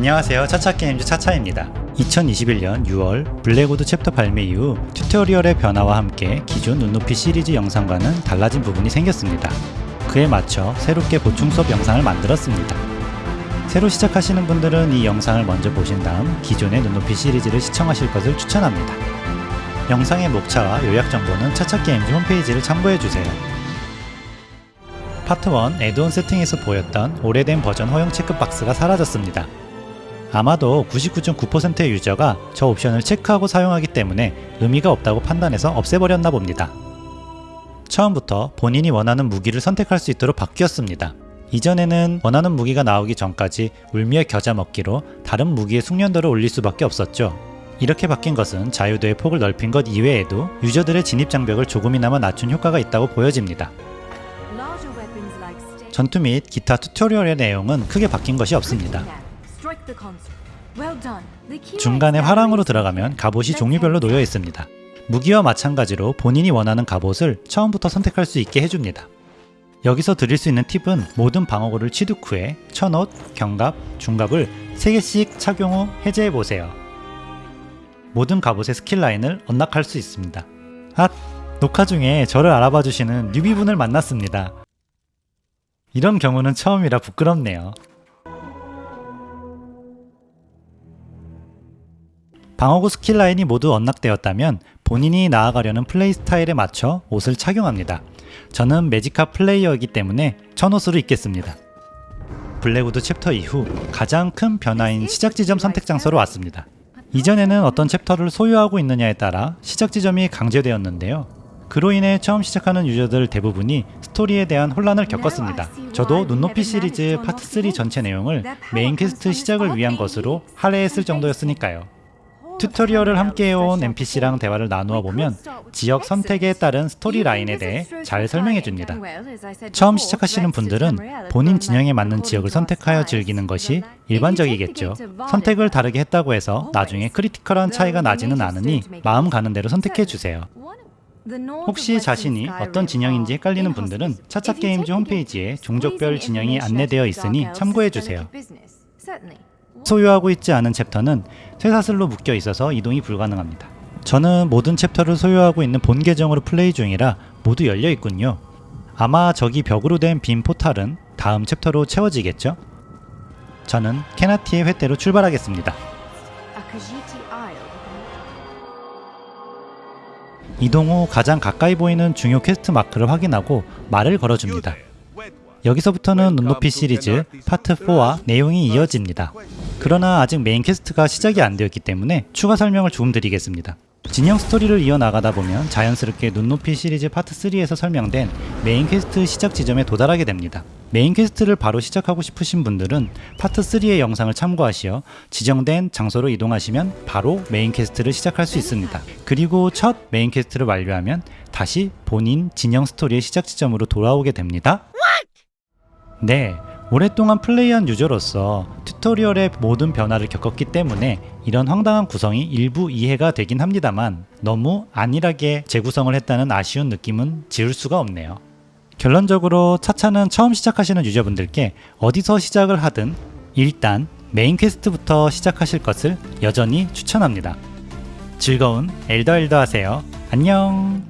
안녕하세요. 차차게임즈 차차입니다. 2021년 6월 블랙우드 챕터 발매 이후 튜토리얼의 변화와 함께 기존 눈높이 시리즈 영상과는 달라진 부분이 생겼습니다. 그에 맞춰 새롭게 보충 수업 영상을 만들었습니다. 새로 시작하시는 분들은 이 영상을 먼저 보신 다음 기존의 눈높이 시리즈를 시청하실 것을 추천합니다. 영상의 목차와 요약 정보는 차차게임즈 홈페이지를 참고해주세요. 파트 1 애드온 세팅에서 보였던 오래된 버전 허용 체크박스가 사라졌습니다. 아마도 99.9%의 유저가 저 옵션을 체크하고 사용하기 때문에 의미가 없다고 판단해서 없애버렸나 봅니다. 처음부터 본인이 원하는 무기를 선택할 수 있도록 바뀌었습니다. 이전에는 원하는 무기가 나오기 전까지 울미의 겨자 먹기로 다른 무기의 숙련도를 올릴 수밖에 없었죠. 이렇게 바뀐 것은 자유도의 폭을 넓힌 것 이외에도 유저들의 진입 장벽을 조금이나마 낮춘 효과가 있다고 보여집니다. 전투 및 기타 튜토리얼의 내용은 크게 바뀐 것이 없습니다. 중간에 화랑으로 들어가면 갑옷이 종류별로 놓여 있습니다. 무기와 마찬가지로 본인이 원하는 갑옷을 처음부터 선택할 수 있게 해줍니다. 여기서 드릴 수 있는 팁은 모든 방어구를 취득 후에 천옷, 경갑, 중갑을 3개씩 착용 후 해제해보세요. 모든 갑옷의 skill line을 unlock할 수 있습니다. 아! 녹화 중에 저를 알아봐 주시는 newbie분을 만났습니다. 이런 경우는 처음이라 부끄럽네요. 방어구 skill line이 모두 unlock되었다면 본인이 나아가려는 플레이 스타일에 맞춰 옷을 착용합니다. 저는 Magicka 플레이어이기 때문에 천옷으로 입겠습니다. 블랙우드 챕터 이후 가장 큰 변화인 시작 지점 선택 장소로 왔습니다. 이전에는 어떤 챕터를 소유하고 있느냐에 따라 시작 지점이 강제되었는데요. 그로 인해 처음 시작하는 유저들 대부분이 스토리에 대한 혼란을 겪었습니다. 저도 눈높이 시리즈 파트 3 전체 내용을 메인 퀘스트 시작을 위한 것으로 할애했을 정도였으니까요. 튜토리얼을 함께 해온 NPC랑 대화를 나누어 보면 지역 선택에 따른 스토리 라인에 대해 잘 설명해 줍니다. 처음 시작하시는 분들은 본인 진영에 맞는 지역을 선택하여 즐기는 것이 일반적이겠죠. 선택을 다르게 했다고 해서 나중에 critical한 차이가 나지는 않으니 마음 가는 대로 선택해 주세요. 혹시 자신이 어떤 진영인지 헷갈리는 분들은 차차게임즈 홈페이지에 종족별 진영이 안내되어 있으니 참고해 주세요. 소유하고 있지 않은 챕터는 쇠사슬로 묶여 있어서 이동이 불가능합니다. 저는 모든 챕터를 소유하고 있는 본 계정으로 플레이 중이라 모두 열려 있군요. 아마 저기 벽으로 된 빈 포탈은 다음 챕터로 채워지겠죠? 저는 케나르티의 횃대로 출발하겠습니다. 이동 후 가장 가까이 보이는 중요 퀘스트 마크를 확인하고 말을 걸어줍니다. 여기서부터는 눈높이 시리즈 파트 4와 내용이 이어집니다. 그러나 아직 메인 퀘스트가 시작이 안 되었기 때문에 추가 설명을 조금 드리겠습니다. 진영 스토리를 이어나가다 보면 자연스럽게 눈높이 시리즈 파트 3에서 설명된 메인 퀘스트 시작 지점에 도달하게 됩니다. 메인 퀘스트를 바로 시작하고 싶으신 분들은 파트 3의 영상을 참고하시어 지정된 장소로 이동하시면 바로 메인 퀘스트를 시작할 수 있습니다. 그리고 첫 메인 퀘스트를 완료하면 다시 본인 진영 스토리의 시작 지점으로 돌아오게 됩니다. 네, 오랫동안 플레이한 유저로서 튜토리얼의 모든 변화를 겪었기 때문에 이런 황당한 구성이 일부 이해가 되긴 합니다만 너무 안일하게 재구성을 했다는 아쉬운 느낌은 지울 수가 없네요. 결론적으로 차차는 처음 시작하시는 유저분들께 어디서 시작을 하든 일단 메인 퀘스트부터 시작하실 것을 여전히 추천합니다. 즐거운 엘더 엘더 하세요. 안녕